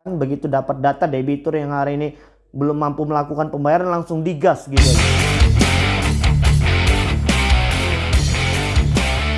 Kan begitu dapat data debitur yang hari ini belum mampu melakukan pembayaran langsung digas gitu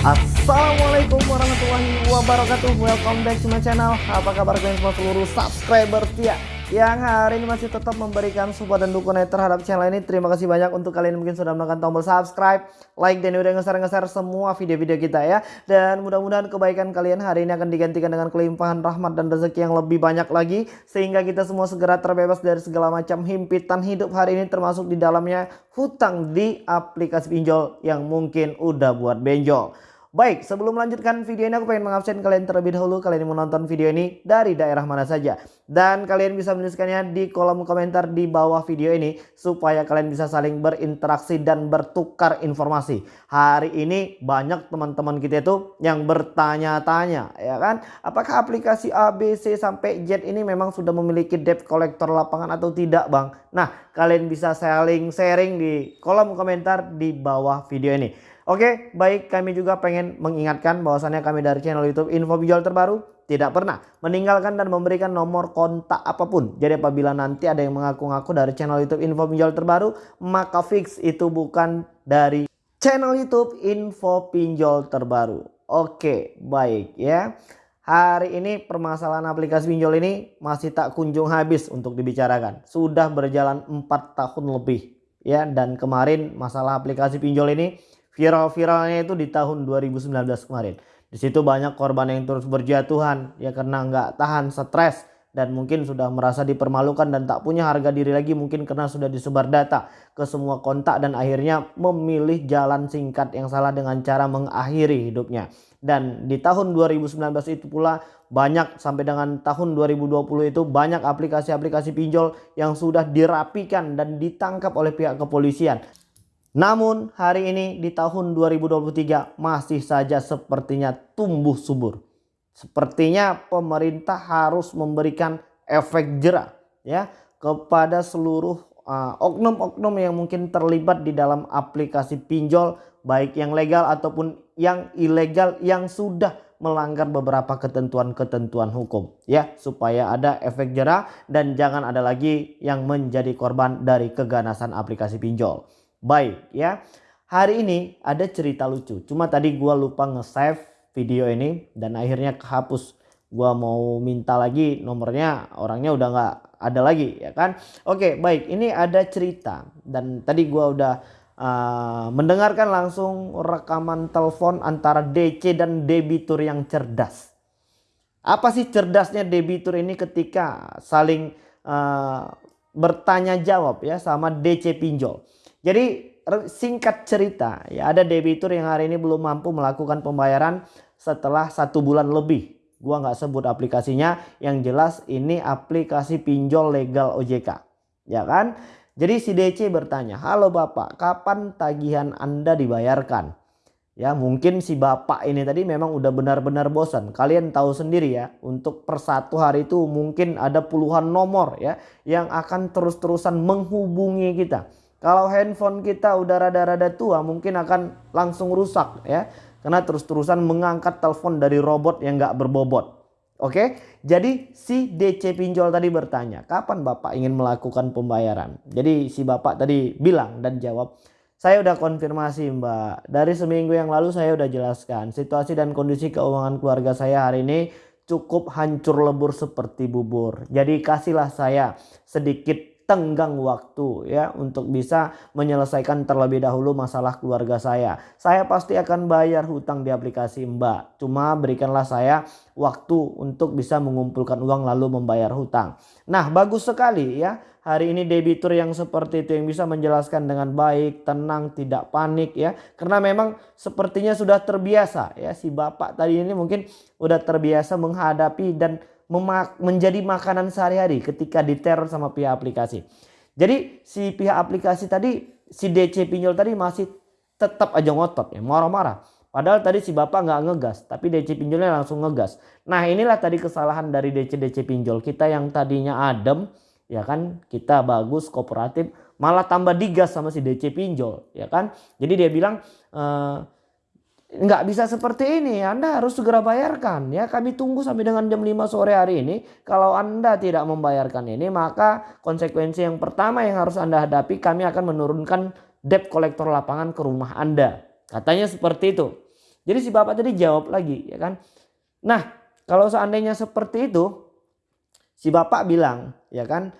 Assalamualaikum warahmatullahi wabarakatuh. Welcome back to my channel. Apa kabar kalian semua? Seluruh subscriber setia yang hari ini masih tetap memberikan support dan dukungan terhadap channel ini. Terima kasih banyak untuk kalian yang mungkin sudah menekan tombol subscribe, like, dan udah ngeser-ngeser semua video-video kita ya. Dan mudah-mudahan kebaikan kalian hari ini akan digantikan dengan kelimpahan rahmat dan rezeki yang lebih banyak lagi. Sehingga kita semua segera terbebas dari segala macam himpitan hidup hari ini termasuk di dalamnya hutang di aplikasi pinjol yang mungkin udah buat benjol. Baik, sebelum melanjutkan video ini aku pengen mengabsen kalian terlebih dahulu kalian yang menonton video ini dari daerah mana saja. Dan kalian bisa menuliskannya di kolom komentar di bawah video ini supaya kalian bisa saling berinteraksi dan bertukar informasi. Hari ini banyak teman-teman kita itu yang bertanya-tanya ya kan. Apakah aplikasi ABC sampai Z ini memang sudah memiliki debt collector lapangan atau tidak bang? Nah kalian bisa saling sharing di kolom komentar di bawah video ini. Oke, baik kami juga pengen mengingatkan bahwasannya kami dari channel YouTube Info Pinjol Terbaru tidak pernah meninggalkan dan memberikan nomor kontak apa pun. Jadi apabila nanti ada yang mengaku-ngaku dari channel YouTube Info Pinjol Terbaru, maka fix itu bukan dari channel YouTube Info Pinjol Terbaru. Oke, baik ya. Hari ini permasalahan aplikasi pinjol ini masih tak kunjung habis untuk dibicarakan. Sudah berjalan 4 tahun lebih ya dan kemarin masalah aplikasi pinjol ini viral-viralnya itu di tahun 2019 kemarin. Di situ banyak korban yang terus berjatuhan ya karena nggak tahan stres dan mungkin sudah merasa dipermalukan dan tak punya harga diri lagi mungkin karena sudah disebar data ke semua kontak dan akhirnya memilih jalan singkat yang salah dengan cara mengakhiri hidupnya. Dan di tahun 2019 itu pula banyak sampai dengan tahun 2020 itu banyak aplikasi-aplikasi pinjol yang sudah dirapikan dan ditangkap oleh pihak kepolisian. Namun hari ini di tahun 2023 masih saja sepertinya tumbuh subur. Sepertinya pemerintah harus memberikan efek jerah ya kepada seluruh uh, oknum-oknum uh, yang mungkin terlibat di dalam aplikasi pinjol baik yang legal ataupun yang ilegal yang sudah melanggar beberapa ketentuan-ketentuan hukum ya supaya ada efek jerah dan jangan ada lagi yang menjadi korban dari keganasan aplikasi pinjol. Baik ya. Hari ini ada cerita lucu. Cuma tadi gua lupa nge-save video ini dan akhirnya kehapus. Gua mau minta lagi nomornya orangnya udah nggak ada lagi ya kan. Oke baik ini ada cerita dan tadi gua udah uh, mendengarkan langsung rekaman telepon antara DC dan debitur yang cerdas. Apa sih cerdasnya debitur ini ketika saling uh, bertanya jawab ya sama DC pinjol. Jadi singkat cerita ya ada debitur yang hari ini belum mampu melakukan pembayaran setelah satu bulan lebih. Gua nggak sebut aplikasinya yang jelas ini aplikasi pinjol legal OJK. Ya kan? Jadi si DC bertanya, halo bapak kapan tagihan anda dibayarkan? Ya mungkin si bapak ini tadi memang udah benar-benar bosan. Kalian tahu sendiri ya untuk per satu hari itu mungkin ada puluhan nomor ya yang akan terus-terusan menghubungi kita kalau handphone kita udah rada-rada tua mungkin akan langsung rusak ya. Karena terus-terusan mengangkat telepon dari robot yang gak berbobot. Oke, jadi si DC pinjol tadi bertanya, kapan Bapak ingin melakukan pembayaran? Jadi si Bapak tadi bilang dan jawab, saya udah konfirmasi Mbak. Dari seminggu yang lalu saya udah jelaskan situasi dan kondisi keuangan keluarga saya hari ini cukup hancur lebur seperti bubur. Jadi kasihlah saya sedikit tenggang waktu ya untuk bisa menyelesaikan terlebih dahulu masalah keluarga saya. Saya pasti akan bayar hutang di aplikasi Mbak. Cuma berikanlah saya waktu untuk bisa mengumpulkan uang lalu membayar hutang. Nah, bagus sekali ya. Hari ini debitur yang seperti itu yang bisa menjelaskan dengan baik, tenang, tidak panik ya. Karena memang sepertinya sudah terbiasa ya si Bapak tadi ini mungkin udah terbiasa menghadapi dan menjadi makanan sehari-hari ketika diteror sama pihak aplikasi. Jadi si pihak aplikasi tadi si DC pinjol tadi masih tetap aja ngotot ya marah-marah. Padahal tadi si bapak nggak ngegas tapi DC pinjolnya langsung ngegas. Nah inilah tadi kesalahan dari DC DC pinjol kita yang tadinya adem ya kan kita bagus kooperatif malah tambah digas sama si DC pinjol ya kan. Jadi dia bilang e, nggak bisa seperti ini. Anda harus segera bayarkan ya. Kami tunggu sampai dengan jam 5 sore hari ini. Kalau Anda tidak membayarkan ini, maka konsekuensi yang pertama yang harus Anda hadapi, kami akan menurunkan debt kolektor lapangan ke rumah Anda. Katanya seperti itu. Jadi si bapak tadi jawab lagi ya kan. Nah, kalau seandainya seperti itu, si bapak bilang ya kan,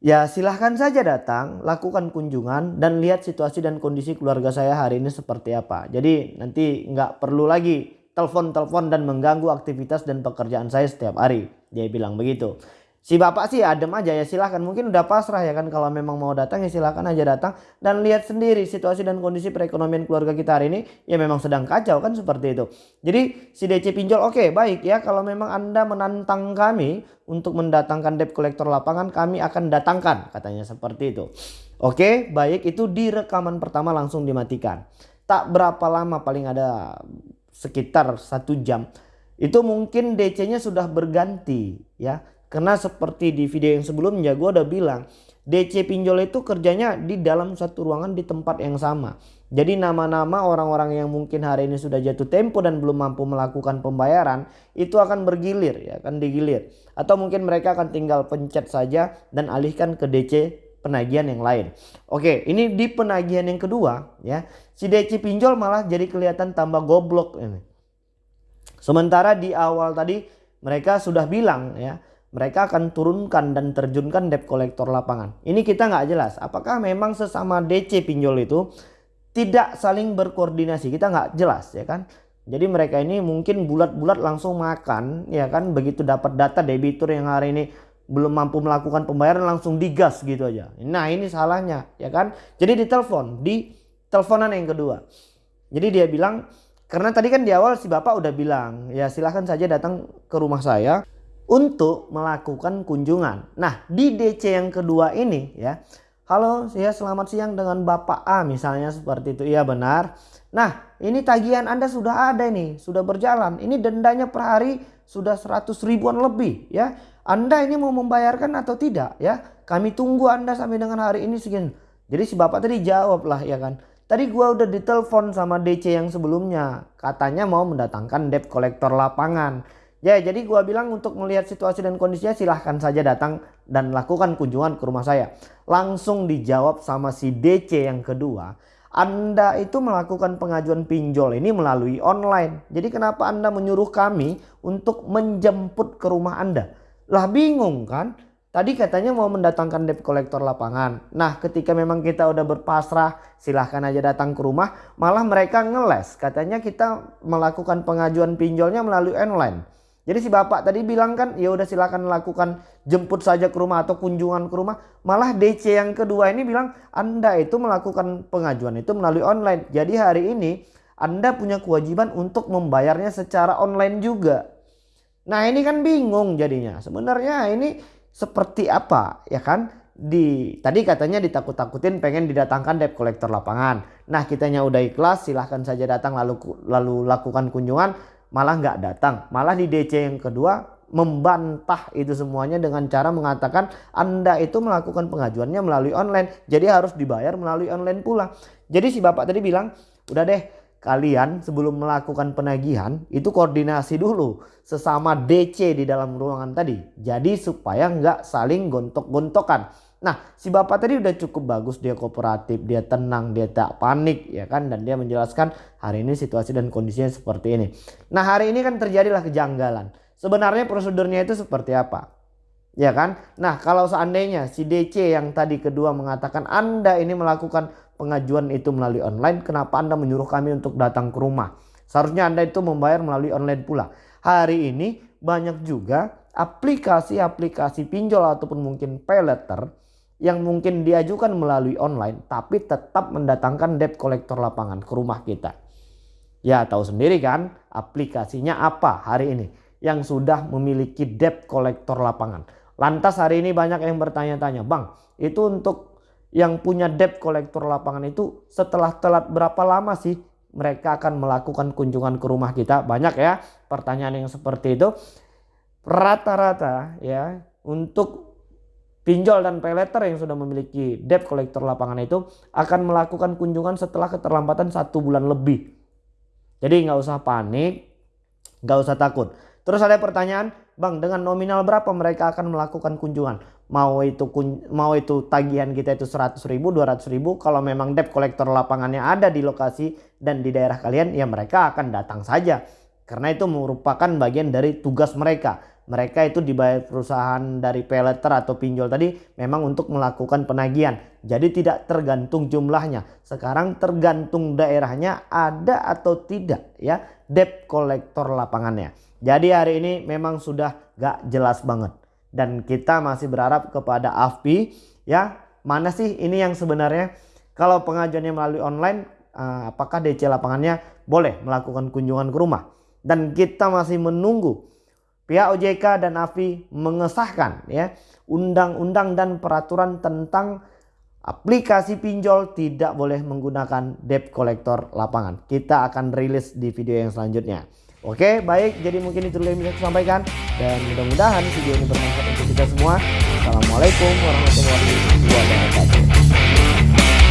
Ya silahkan saja datang, lakukan kunjungan dan lihat situasi dan kondisi keluarga saya hari ini seperti apa. Jadi nanti nggak perlu lagi telepon-telepon dan mengganggu aktivitas dan pekerjaan saya setiap hari. Dia bilang begitu si bapak sih adem aja ya silahkan. Mungkin udah pasrah ya kan kalau memang mau datang ya silahkan aja datang. Dan lihat sendiri situasi dan kondisi perekonomian keluarga kita hari ini ya memang sedang kacau kan seperti itu. Jadi si DC pinjol oke okay, baik ya. Kalau memang anda menantang kami untuk mendatangkan debt kolektor lapangan kami akan datangkan katanya seperti itu. Oke okay, baik itu di rekaman pertama langsung dimatikan. Tak berapa lama paling ada sekitar satu jam. Itu mungkin DC-nya sudah berganti ya karena seperti di video yang sebelumnya gue udah bilang DC pinjol itu kerjanya di dalam satu ruangan di tempat yang sama. Jadi nama-nama orang-orang yang mungkin hari ini sudah jatuh tempo dan belum mampu melakukan pembayaran itu akan bergilir ya akan digilir. Atau mungkin mereka akan tinggal pencet saja dan alihkan ke DC penagihan yang lain. Oke ini di penagihan yang kedua ya si DC pinjol malah jadi kelihatan tambah goblok ini. Sementara di awal tadi mereka sudah bilang ya mereka akan turunkan dan terjunkan debt kolektor lapangan. Ini kita nggak jelas apakah memang sesama DC pinjol itu tidak saling berkoordinasi. Kita nggak jelas ya kan. Jadi mereka ini mungkin bulat-bulat langsung makan ya kan begitu dapat data debitur yang hari ini belum mampu melakukan pembayaran langsung digas gitu aja. Nah ini salahnya ya kan. Jadi ditelepon di teleponan yang kedua. Jadi dia bilang karena tadi kan di awal si bapak udah bilang ya silahkan saja datang ke rumah saya untuk melakukan kunjungan. Nah, di DC yang kedua ini ya. Halo, saya selamat siang dengan Bapak A misalnya seperti itu. Iya benar. Nah, ini tagihan Anda sudah ada nih, sudah berjalan. Ini dendanya per hari sudah 100 ribuan lebih ya. Anda ini mau membayarkan atau tidak ya? Kami tunggu Anda sampai dengan hari ini segini. Jadi si Bapak tadi jawab lah ya kan. Tadi gua udah ditelepon sama DC yang sebelumnya. Katanya mau mendatangkan debt kolektor lapangan. Ya jadi gua bilang untuk melihat situasi dan kondisinya silahkan saja datang dan lakukan kunjungan ke rumah saya. Langsung dijawab sama si DC yang kedua. Anda itu melakukan pengajuan pinjol ini melalui online. Jadi kenapa Anda menyuruh kami untuk menjemput ke rumah Anda? Lah bingung kan? Tadi katanya mau mendatangkan debt kolektor lapangan. Nah ketika memang kita udah berpasrah silahkan aja datang ke rumah. Malah mereka ngeles. Katanya kita melakukan pengajuan pinjolnya melalui online. Jadi si bapak tadi bilang kan ya udah silakan lakukan jemput saja ke rumah atau kunjungan ke rumah. Malah DC yang kedua ini bilang Anda itu melakukan pengajuan itu melalui online. Jadi hari ini Anda punya kewajiban untuk membayarnya secara online juga. Nah ini kan bingung jadinya. Sebenarnya ini seperti apa ya kan? Di tadi katanya ditakut-takutin pengen didatangkan debt collector lapangan. Nah kitanya udah ikhlas silahkan saja datang lalu lalu lakukan kunjungan malah nggak datang. Malah di DC yang kedua membantah itu semuanya dengan cara mengatakan Anda itu melakukan pengajuannya melalui online. Jadi harus dibayar melalui online pula. Jadi si bapak tadi bilang udah deh kalian sebelum melakukan penagihan itu koordinasi dulu sesama DC di dalam ruangan tadi. Jadi supaya nggak saling gontok-gontokan. Nah si bapak tadi udah cukup bagus dia kooperatif dia tenang dia tak panik ya kan dan dia menjelaskan hari ini situasi dan kondisinya seperti ini. Nah hari ini kan terjadilah kejanggalan. Sebenarnya prosedurnya itu seperti apa? Ya kan? Nah kalau seandainya si DC yang tadi kedua mengatakan Anda ini melakukan pengajuan itu melalui online. Kenapa Anda menyuruh kami untuk datang ke rumah? Seharusnya Anda itu membayar melalui online pula. Hari ini banyak juga aplikasi-aplikasi pinjol ataupun mungkin pay letter yang mungkin diajukan melalui online tapi tetap mendatangkan debt kolektor lapangan ke rumah kita. Ya tahu sendiri kan aplikasinya apa hari ini yang sudah memiliki debt kolektor lapangan. Lantas hari ini banyak yang bertanya-tanya, Bang itu untuk yang punya debt kolektor lapangan itu setelah telat berapa lama sih mereka akan melakukan kunjungan ke rumah kita? Banyak ya pertanyaan yang seperti itu. Rata-rata ya untuk Pinjol dan payletter yang sudah memiliki debt kolektor lapangan itu akan melakukan kunjungan setelah keterlambatan satu bulan lebih. Jadi nggak usah panik, nggak usah takut. Terus ada pertanyaan, Bang, dengan nominal berapa mereka akan melakukan kunjungan? Mau itu mau itu tagihan kita itu 100 ribu, 200 ribu. Kalau memang debt collector lapangannya ada di lokasi dan di daerah kalian, ya mereka akan datang saja. Karena itu merupakan bagian dari tugas mereka mereka itu dibayar perusahaan dari peleter atau pinjol tadi memang untuk melakukan penagihan. Jadi tidak tergantung jumlahnya. Sekarang tergantung daerahnya ada atau tidak ya debt kolektor lapangannya. Jadi hari ini memang sudah gak jelas banget. Dan kita masih berharap kepada AFPI ya mana sih ini yang sebenarnya kalau pengajuannya melalui online eh, apakah DC lapangannya boleh melakukan kunjungan ke rumah. Dan kita masih menunggu pihak OJK dan AFI mengesahkan ya undang-undang dan peraturan tentang aplikasi pinjol tidak boleh menggunakan debt collector lapangan. Kita akan rilis di video yang selanjutnya. Oke, baik. Jadi mungkin itu yang bisa saya sampaikan dan mudah-mudahan video ini bermanfaat untuk kita semua. Assalamualaikum warahmatullahi wabarakatuh.